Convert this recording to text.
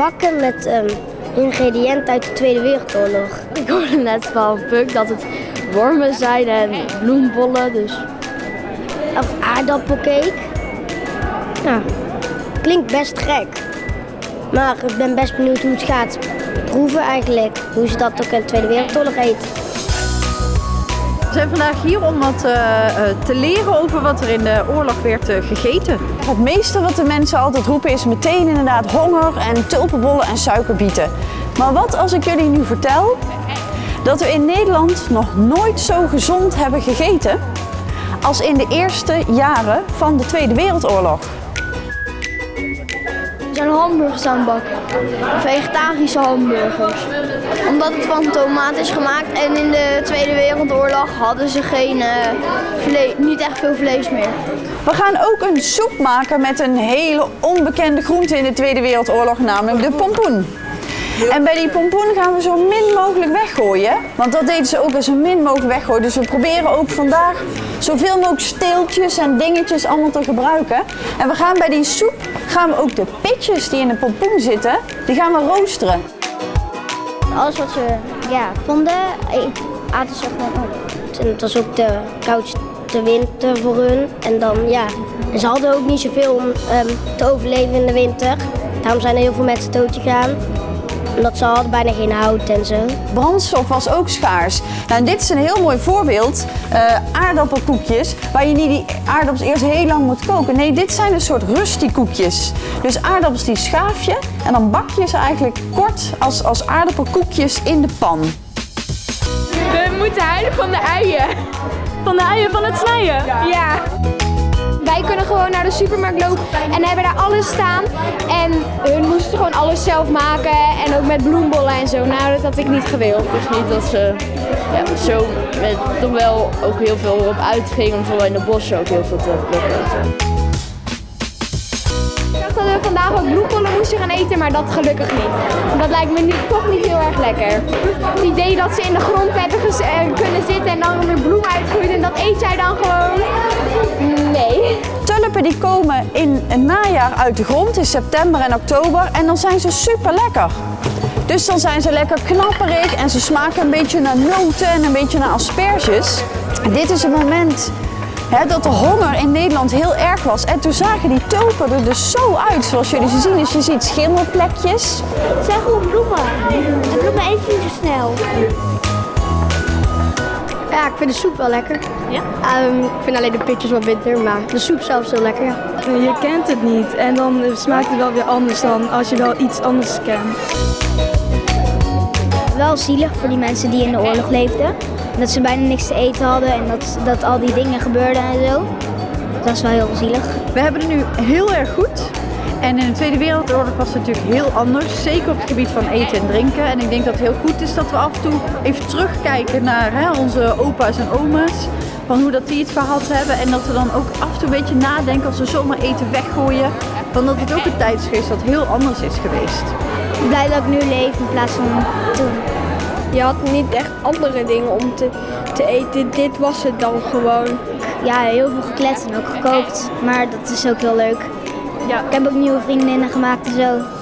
bakken met ehm, ingrediënten uit de Tweede Wereldoorlog. Ik hoorde net van Puk dat het wormen zijn en bloembollen, dus... Of aardappelcake. Ja, klinkt best gek. Maar ik ben best benieuwd hoe het gaat proeven eigenlijk. Hoe ze dat ook in de Tweede Wereldoorlog eten. We zijn vandaag hier om wat eh, eh, te leren over wat er in de oorlog werd eh, gegeten. Het meeste wat de mensen altijd roepen is meteen inderdaad honger en tulpenbollen en suikerbieten. Maar wat als ik jullie nu vertel dat we in Nederland nog nooit zo gezond hebben gegeten als in de eerste jaren van de Tweede Wereldoorlog? We zijn hamburgers aan het bakken. Vegetarische hamburgers. Omdat het van tomaat is gemaakt en in de Tweede Wereldoorlog hadden ze geen, eh, niet echt veel vlees meer. We gaan ook een soep maken met een hele onbekende groente in de Tweede Wereldoorlog, namelijk de pompoen. En bij die pompoen gaan we zo min mogelijk weggooien. Want dat deden ze ook als zo min mogelijk weggooien. Dus we proberen ook vandaag zoveel mogelijk steeltjes en dingetjes allemaal te gebruiken. En we gaan bij die soep gaan we ook de pitjes die in de pompoen zitten, die gaan we roosteren. Alles wat ze ja, vonden, ik aten ze gewoon op. En het was ook de koudste winter voor hun. En dan ja, ze hadden ook niet zoveel om ehm, te overleven in de winter. Daarom zijn er heel veel mensen dood gegaan. Omdat ze hadden bijna geen hout en zo. Brandstof was ook schaars. Nou, en dit is een heel mooi voorbeeld. eh, aardappelkoekjes, waar je niet die aardappels eerst heel lang moet koken. Nee, dit zijn een soort rusty koekjes. Dus aardappels die schaaf je en dan bak je ze eigenlijk kort als, als aardappelkoekjes in de pan. We moeten huilen van de uien. Van de uien van het snijden? Ja. Gewoon naar de supermarkt lopen en hebben daar alles staan. En hun moesten gewoon alles zelf maken en ook met bloembollen en zo. Nou, dat had ik niet gewild. Dus niet dat ze ja, zo met toch wel ook heel veel op uitgingen om vooral in de bossen ook heel veel te plukken. dat we vandaag ook bloembollen moesten gaan eten, maar dat gelukkig niet. Dat lijkt me nu toch niet heel erg lekker. Het idee dat ze in de grond hebben eh, kunnen zitten en dan er bloem uitgroeit en dat eet jij dan. Die komen in het najaar uit de grond, in september en oktober. En dan zijn ze super lekker. Dus dan zijn ze lekker knapperig en ze smaken een beetje naar noten en een beetje naar asperges. Dit is het moment hè, dat de honger in Nederland heel erg was. En toen zagen die tulpen er dus zo uit, zoals jullie ze zien. Dus je ziet schimmelplekjes. Het zijn gewoon bloemen. En bloemen eten niet zo snel. Ja, ik vind de soep wel lekker. Ja? ik vind alleen de pitjes wel bitter, maar de soep zelf is heel lekker. Ja. Je kent het niet en dan smaakt het wel weer anders dan als je wel iets anders kent. Wel zielig voor die mensen die in de oorlog leefden. Dat ze bijna niks te eten hadden en dat, dat al die dingen gebeurden en zo. Dat is wel heel zielig. We hebben het nu heel erg goed. En in de Tweede Wereldoorlog was het natuurlijk heel anders. Zeker op het gebied van eten en drinken. En ik denk dat het heel goed is dat we af en toe even terugkijken naar hè, onze opa's en oma's. Van hoe dat die het gehad hebben. En dat we dan ook af en toe een beetje nadenken als we zomaar eten weggooien. Van dat het ook een tijd is geweest dat heel anders is geweest. Ik ben blij dat ik nu leef in plaats van toen. Je had niet echt andere dingen om te, te eten. Dit was het dan gewoon. Ja, heel veel gekletst en ook gekookt. Maar dat is ook heel leuk. Ja. Ik heb ook nieuwe vriendinnen gemaakt en zo.